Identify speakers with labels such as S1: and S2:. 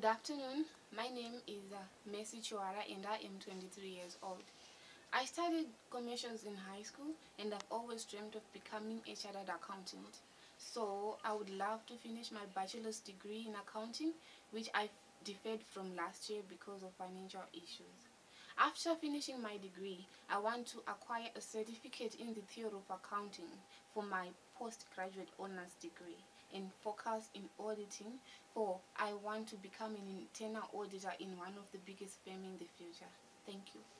S1: Good afternoon. My name is uh, Messi Chuara and I am 23 years old. I studied commercials in high school and I've always dreamed of becoming a chartered accountant. So I would love to finish my bachelor's degree in accounting, which I deferred from last year because of financial issues. After finishing my degree, I want to acquire a certificate in the theory of accounting for my postgraduate honors degree and focus in auditing for I want to become an internal auditor in one of the biggest firms in the future. Thank you.